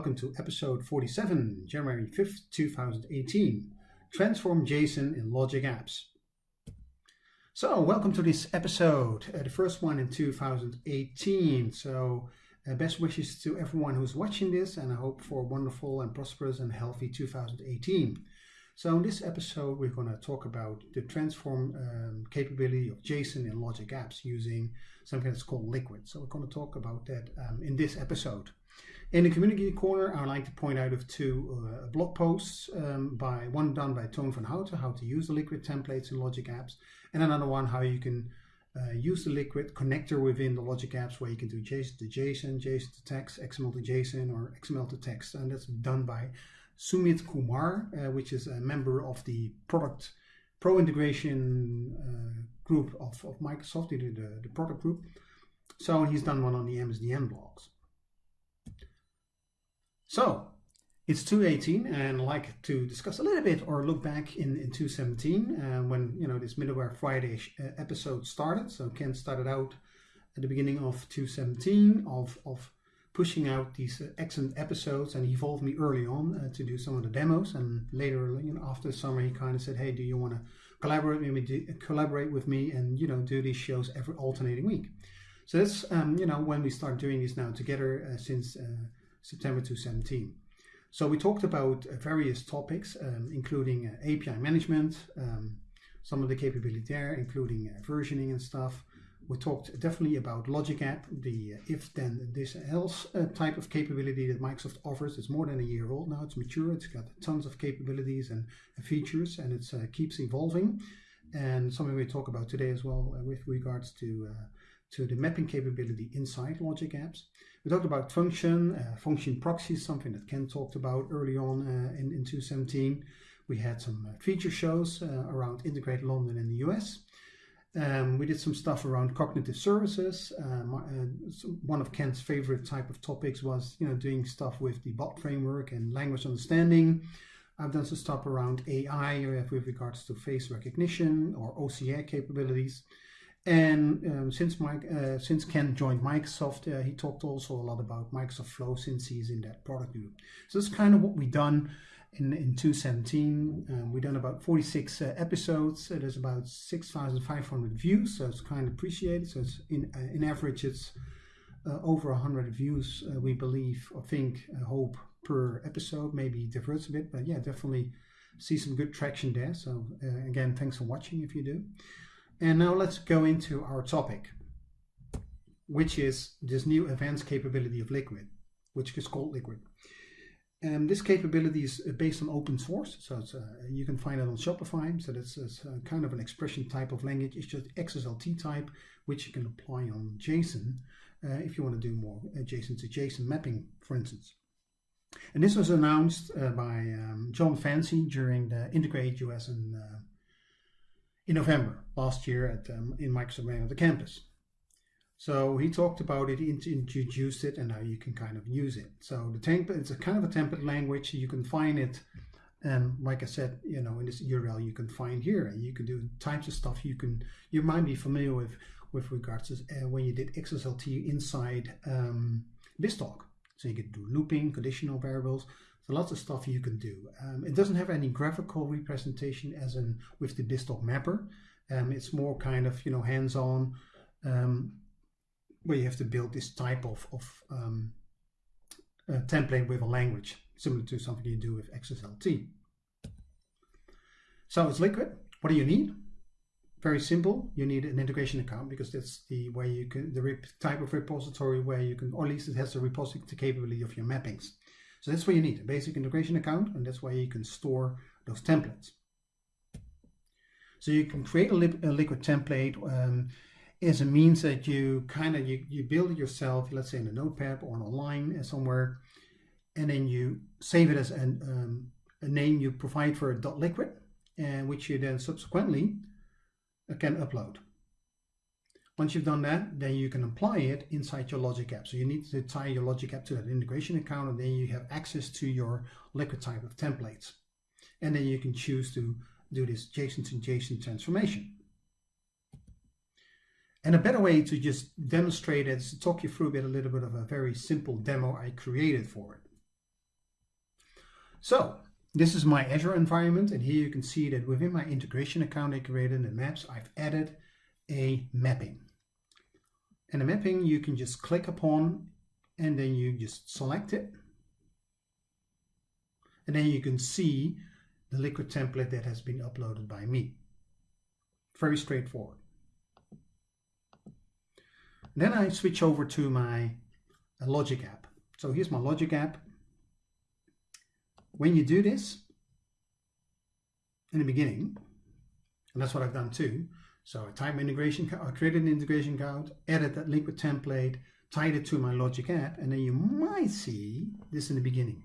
Welcome to episode 47, January 5th, 2018. Transform JSON in Logic Apps. So, welcome to this episode, uh, the first one in 2018. So, uh, best wishes to everyone who's watching this, and I hope for a wonderful and prosperous and healthy 2018. So, in this episode, we're going to talk about the transform um, capability of JSON in Logic Apps using something that's called Liquid. So, we're going to talk about that um, in this episode. In the community corner, I would like to point out of two uh, blog posts, um, by one done by Toon Vanhoutte, how to use the Liquid templates in Logic Apps, and another one how you can uh, use the Liquid connector within the Logic Apps where you can do JSON to JSON, JSON to text, XML to JSON, or XML to text, and that's done by Sumit Kumar, uh, which is a member of the product pro integration uh, group of, of Microsoft, the, the, the product group. So he's done one on the MSDN blogs. So it's 218 and I'd like to discuss a little bit or look back in, in 217 uh, when you know this Middleware Friday uh, episode started. So Kent started out at the beginning of 217 of, of pushing out these uh, excellent episodes and he involved me early on uh, to do some of the demos and later you know after the summer he kind of said hey do you want to collaborate with me collaborate with me and you know do these shows every alternating week so that's um, you know when we start doing this now together uh, since uh, September 2017. So we talked about uh, various topics, um, including uh, API management, um, some of the capability there, including versioning and stuff. We talked definitely about Logic App, the uh, if then this else uh, type of capability that Microsoft offers. It's more than a year old now. It's mature. It's got tons of capabilities and features, and it uh, keeps evolving. And something we talk about today as well with regards to to the mapping capability inside Logic Apps. We talked about function, uh, function proxies, something that Kent talked about early on uh, in, in 2017. We had some uh, feature shows uh, around Integrate London in the US. Um, we did some stuff around cognitive services. Um, uh, so one of Kent's favorite type of topics was, you know, doing stuff with the bot framework and language understanding. I've done some stuff around AI with regards to face recognition or OCR capabilities. And um, since Mike, uh, since Ken joined Microsoft, uh, he talked also a lot about Microsoft Flow since he's in that product group. So that's kind of what we've done in, in 2017. Um, we've done about 46 uh, episodes. there's about 6,500 views, so it's kind of appreciated. So it's in, uh, in average, it's uh, over 100 views, uh, we believe, or think, hope per episode, maybe diverts a bit, but yeah, definitely see some good traction there. So again, thanks for watching if you do. And now let's go into our topic, which is this new advanced capability of Liquid, which is called Liquid. And this capability is based on open source, so uh, you can find it on Shopify. So that's, uh, kind of an expression type of language. It's just XSLT type, which you can apply on JSON uh, if you want to do more uh, JSON to JSON mapping, for instance. And this was announced uh, by um, Jon Fancey during the Integrate US uh, in November last year at um, in Microsoft Man of the Campus. So he talked about it, introduced it, and now you can kind of use it. So the template, it's a kind of a template language. You can find it, and like I said, you know, in this URL you can find here, and you can do types of stuff. You can, you might be familiar with with regards to uh, when you did XSLT inside um, BizTalk. So you can do looping, conditional variables, so lots of stuff you can do. Um, it doesn't have any graphical representation as in with the BizTalk mapper. Um, it's more kind of, you know, hands-on, um, where you have to build this type of, of um, template with a language, similar to something you do with XSLT. So it's liquid. What do you need? Very simple. You need an integration account because that's the way you can, the type of repository where you can, or at least it has the repository capability of your mappings. So that's what you need, a basic integration account, and that's where you can store those templates. So you can create a, li a liquid template um, as a means that you kind of, you, you build it yourself, let's say in a notepad or on online uh, somewhere, and then you save it as an, um, a name you provide for a dot .liquid, and which you then subsequently uh, can upload. Once you've done that, then you can apply it inside your Logic app. So you need to tie your Logic app to that integration account and then you have access to your liquid type of templates. And then you can choose to do this JSON to JSON transformation. And a better way to just demonstrate it is to talk you through a bit, a little bit of a very simple demo I created for it. So this is my Azure environment, and here you can see that within my integration account I created in Maps, I've added a mapping. And the mapping you can just click upon and then you just select it. And then you can see the liquid template that has been uploaded by me. Very straightforward. Then I switch over to my uh, Logic app. So here's my Logic app. When you do this, in the beginning, and that's what I've done too, so I type integration, I created an integration code, added that liquid template, tied it to my Logic app, and then you might see this in the beginning.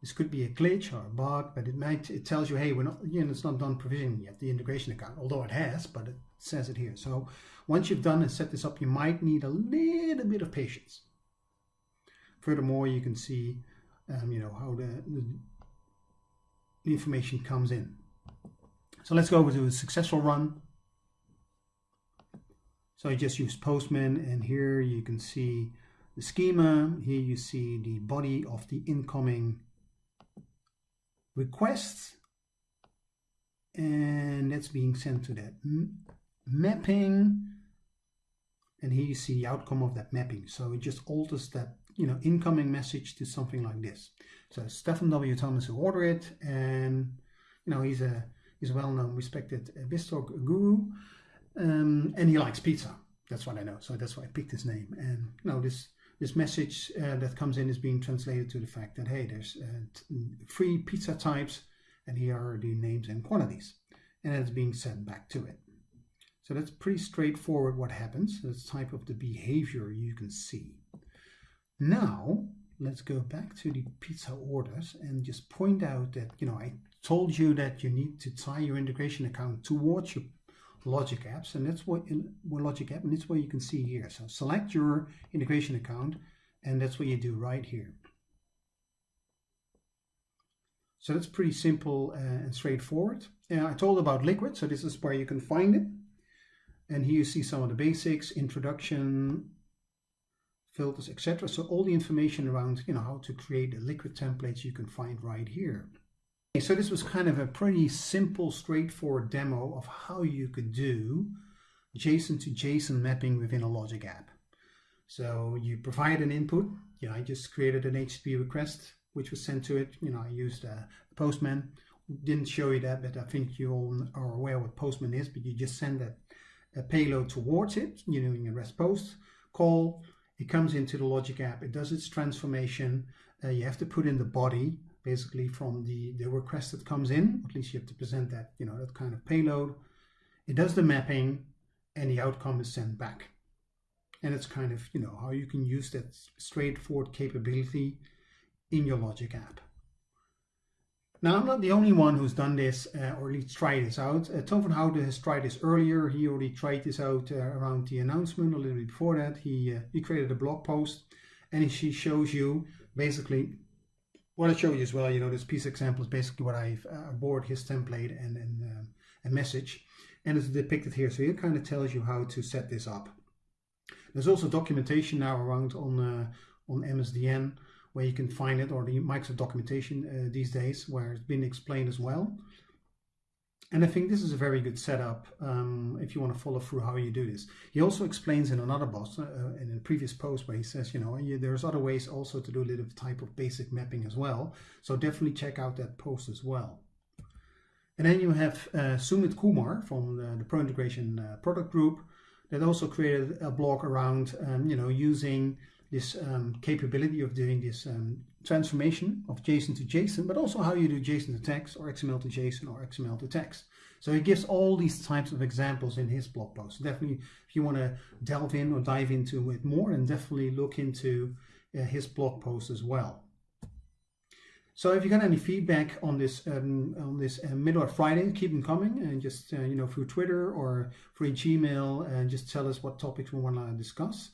This could be a glitch or a bug, but it might it tells you, hey, we're not, you know, it's not done provisioning yet, the integration account, although it has, but it says it here. So once you've done and set this up, you might need a little bit of patience. Furthermore, you can see, um, you know, how the, the information comes in. So let's go over to a successful run. So I just use Postman and here you can see the schema. Here you see the body of the incoming request and that's being sent to that mapping and here you see the outcome of that mapping so it just alters that you know incoming message to something like this so Stephen W. Thomas who ordered it and you know he's a he's a well-known respected BizTalk guru um, and he likes pizza that's what I know so that's why I picked his name and you know this this message uh, that comes in is being translated to the fact that, hey, there's uh, three pizza types and here are the names and quantities. And it's being sent back to it. So that's pretty straightforward what happens. That's type of the behavior you can see. Now, let's go back to the pizza orders and just point out that, you know, I told you that you need to tie your integration account towards your Logic apps, and that's what in Logic app, and that's what you can see here. So select your integration account, and that's what you do right here. So that's pretty simple uh, and straightforward. Uh, I told about Liquid, so this is where you can find it. And here you see some of the basics, introduction, filters, etc. So all the information around you know how to create the Liquid templates you can find right here. So this was kind of a pretty simple, straightforward demo of how you could do JSON to JSON mapping within a Logic app. So you provide an input. You know, I just created an HTTP request, which was sent to it. You know, I used a Postman. Didn't show you that, but I think you all are aware what Postman is. But you just send a, a payload towards it. You know, in a REST post call. It comes into the Logic app. It does its transformation. Uh, you have to put in the body basically from the, the request that comes in, at least you have to present that, you know, that kind of payload. It does the mapping and the outcome is sent back. And it's kind of, you know, how you can use that straightforward capability in your Logic app. Now, I'm not the only one who's done this, uh, or at least tried this out. Uh, Toon Vanhoutte has tried this earlier. He already tried this out uh, around the announcement, a little bit before that. He, uh, he created a blog post and he shows you basically what I show you as well, you know, this piece example is basically what I've uh, his template and, and um, a message. And it's depicted here. So it kind of tells you how to set this up. There's also documentation now around on, uh, on MSDN where you can find it or the Microsoft documentation uh, these days where it's been explained as well. And I think this is a very good setup um, if you want to follow through how you do this. He also explains in another post, uh, in a previous post, where he says, you know, there's other ways also to do a little type of basic mapping as well. So definitely check out that post as well. And then you have uh, Sumit Kumar from the, the Pro Integration uh, product group that also created a blog around, um, you know, using this um, capability of doing this um, transformation of JSON to JSON, but also how you do JSON to text or XML to JSON or XML to text. So he gives all these types of examples in his blog post. Definitely, if you want to delve in or dive into it more, and definitely look into uh, his blog post as well. So if you got any feedback on this um, on this uh, Middleware Friday, keep them coming, and just uh, you know through Twitter or through Gmail, and just tell us what topics we want to discuss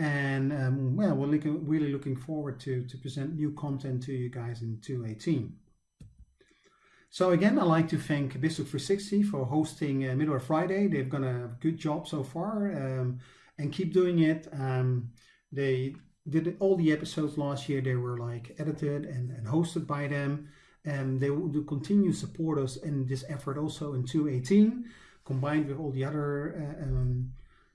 and um, well, we're looking, really looking forward to to present new content to you guys in 218. So again, I'd like to thank BizTalk 360 for hosting uh, Middleware Friday. They've done a good job so far um, and keep doing it. Um, they did all the episodes last year. They were like edited and, and hosted by them. And they will continue to support us in this effort also in 2018, combined with all the other uh, um,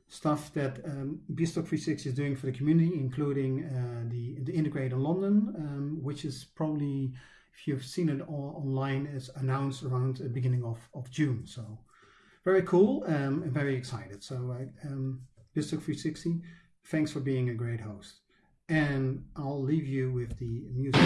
stuff that um, BizTalk 360 is doing for the community, including uh, the, the Integrate in London, um, which is probably, if you've seen it all online, is announced around the beginning of, of June. So very cool um, and very excited. So uh, um, BizTalk 360, thanks for being a great host. And I'll leave you with the music.